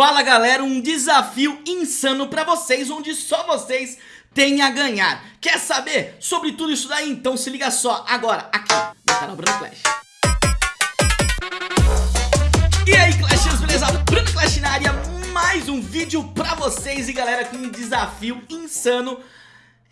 Fala galera, um desafio insano pra vocês, onde só vocês têm a ganhar Quer saber sobre tudo isso daí? Então se liga só agora, aqui no canal Bruno Clash E aí Clashers, beleza? Bruno Clash na área, mais um vídeo pra vocês E galera, com um desafio insano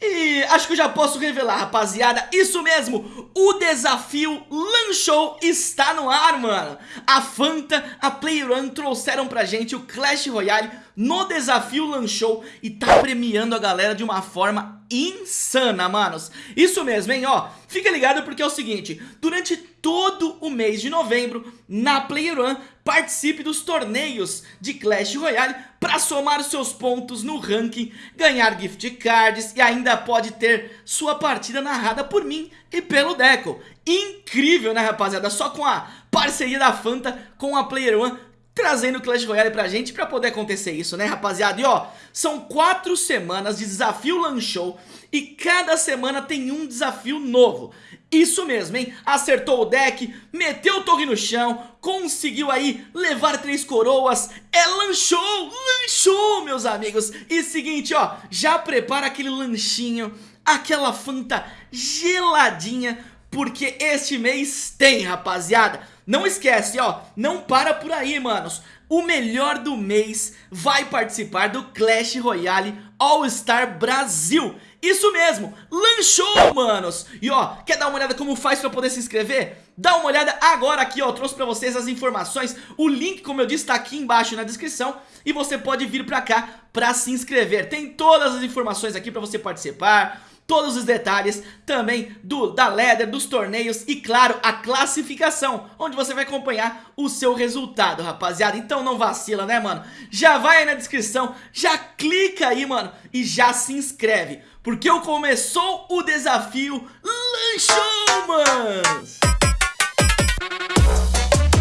e acho que eu já posso revelar, rapaziada, isso mesmo, o desafio Lanchou está no ar, mano. A Fanta, a Playrun trouxeram pra gente o Clash Royale no desafio Lanchou e tá premiando a galera de uma forma insana, manos. Isso mesmo, hein, ó, fica ligado porque é o seguinte, durante todo o mês de novembro, na Playrun, participe dos torneios de Clash Royale para somar seus pontos no ranking, ganhar gift cards e ainda pode ter sua partida narrada por mim e pelo Deco. Incrível, né, rapaziada? Só com a parceria da Fanta com a Player One trazendo Clash Royale pra gente pra poder acontecer isso, né, rapaziada? E ó, são quatro semanas de desafio Lanchou e cada semana tem um desafio novo. Isso mesmo, hein? Acertou o deck, meteu o torre no chão, conseguiu aí levar três coroas, é lanchou, lanchou, meus amigos. E seguinte, ó, já prepara aquele lanchinho, aquela fanta geladinha, porque este mês tem, rapaziada. Não esquece, ó, não para por aí, manos. O melhor do mês vai participar do Clash Royale All Star Brasil. Isso mesmo, lanchou, manos! E ó, quer dar uma olhada como faz pra poder se inscrever? Dá uma olhada agora aqui, ó, trouxe pra vocês as informações O link, como eu disse, tá aqui embaixo na descrição E você pode vir pra cá pra se inscrever Tem todas as informações aqui pra você participar todos os detalhes também do, da ladder, dos torneios e claro, a classificação, onde você vai acompanhar o seu resultado, rapaziada. Então não vacila, né, mano? Já vai aí na descrição, já clica aí, mano, e já se inscreve, porque eu começou o desafio Lanchou, manos!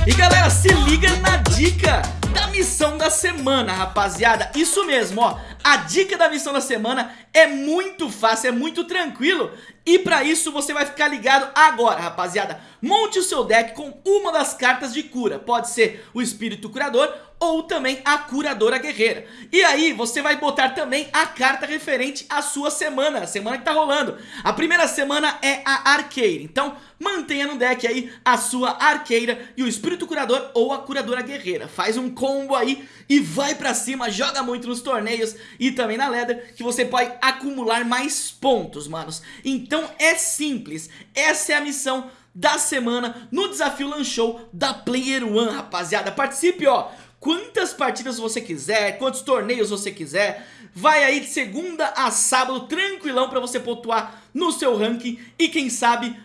E galera, se liga na dica da missão da semana, rapaziada. Isso mesmo, ó, a dica da missão da semana é muito fácil, é muito tranquilo. E pra isso você vai ficar ligado agora, rapaziada. Monte o seu deck com uma das cartas de cura. Pode ser o Espírito Curador ou também a Curadora Guerreira. E aí você vai botar também a carta referente à sua semana, a semana que tá rolando. A primeira semana é a Arqueira, então mantenha no deck aí a sua Arqueira e o Espírito Curador ou a Curadora Guerreira. Faz um combo aí e vai pra cima, joga muito nos torneios e também na Leather Que você pode acumular mais pontos, manos Então é simples, essa é a missão da semana no desafio Lanchou da Player One, rapaziada Participe, ó quantas partidas você quiser, quantos torneios você quiser. Vai aí de segunda a sábado, tranquilão pra você pontuar no seu ranking e quem sabe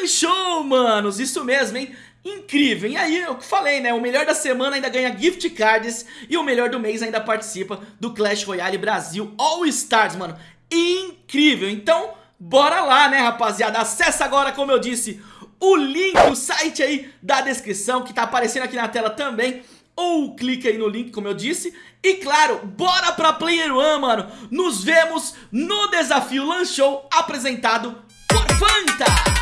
lanchou, manos, isso mesmo, hein? Incrível, e aí eu falei, né, o melhor da semana ainda ganha gift cards e o melhor do mês ainda participa do Clash Royale Brasil All Stars, mano, incrível, então bora lá, né, rapaziada, acessa agora, como eu disse, o link, o site aí da descrição que tá aparecendo aqui na tela também ou clique aí no link, como eu disse. E claro, bora pra Player One, mano. Nos vemos no desafio Lanchou apresentado por Fanta.